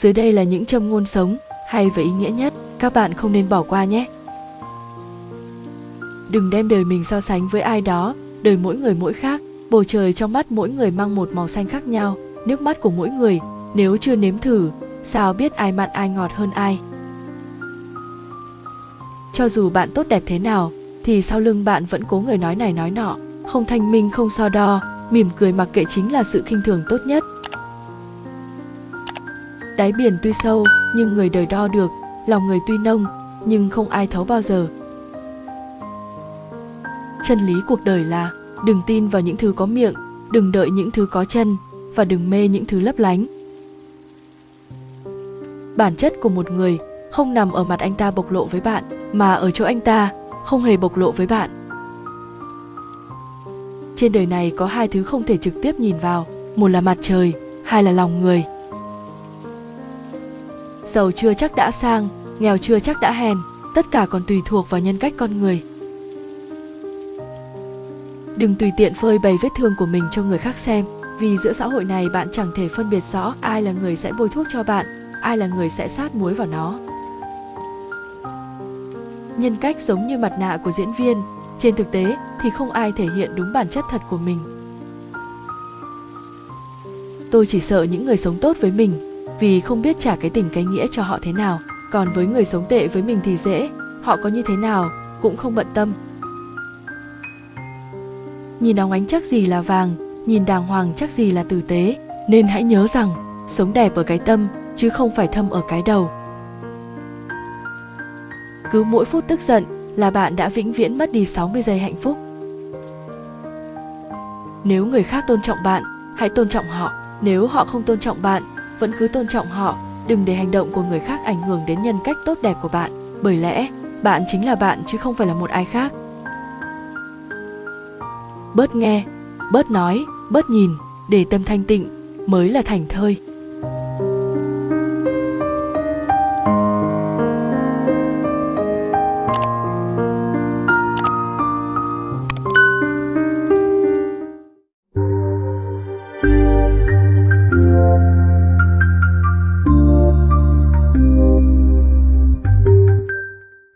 Dưới đây là những châm ngôn sống hay và ý nghĩa nhất, các bạn không nên bỏ qua nhé. Đừng đem đời mình so sánh với ai đó, đời mỗi người mỗi khác, bầu trời trong mắt mỗi người mang một màu xanh khác nhau, nước mắt của mỗi người, nếu chưa nếm thử, sao biết ai mặn ai ngọt hơn ai. Cho dù bạn tốt đẹp thế nào, thì sau lưng bạn vẫn cố người nói này nói nọ, không thanh minh không so đo, mỉm cười mặc kệ chính là sự khinh thường tốt nhất. Đáy biển tuy sâu, nhưng người đời đo được, lòng người tuy nông, nhưng không ai thấu bao giờ. Chân lý cuộc đời là đừng tin vào những thứ có miệng, đừng đợi những thứ có chân và đừng mê những thứ lấp lánh. Bản chất của một người không nằm ở mặt anh ta bộc lộ với bạn, mà ở chỗ anh ta không hề bộc lộ với bạn. Trên đời này có hai thứ không thể trực tiếp nhìn vào, một là mặt trời, hai là lòng người. Giàu chưa chắc đã sang, nghèo chưa chắc đã hèn, tất cả còn tùy thuộc vào nhân cách con người. Đừng tùy tiện phơi bày vết thương của mình cho người khác xem, vì giữa xã hội này bạn chẳng thể phân biệt rõ ai là người sẽ bôi thuốc cho bạn, ai là người sẽ sát muối vào nó. Nhân cách giống như mặt nạ của diễn viên, trên thực tế thì không ai thể hiện đúng bản chất thật của mình. Tôi chỉ sợ những người sống tốt với mình vì không biết trả cái tình cái nghĩa cho họ thế nào, còn với người sống tệ với mình thì dễ, họ có như thế nào cũng không bận tâm. Nhìn óng ánh chắc gì là vàng, nhìn đàng hoàng chắc gì là tử tế, nên hãy nhớ rằng sống đẹp ở cái tâm chứ không phải thâm ở cái đầu. Cứ mỗi phút tức giận là bạn đã vĩnh viễn mất đi 60 giây hạnh phúc. Nếu người khác tôn trọng bạn, hãy tôn trọng họ. Nếu họ không tôn trọng bạn, vẫn cứ tôn trọng họ. Đừng để hành động của người khác ảnh hưởng đến nhân cách tốt đẹp của bạn. Bởi lẽ, bạn chính là bạn chứ không phải là một ai khác. Bớt nghe, bớt nói, bớt nhìn, để tâm thanh tịnh mới là thành thơi.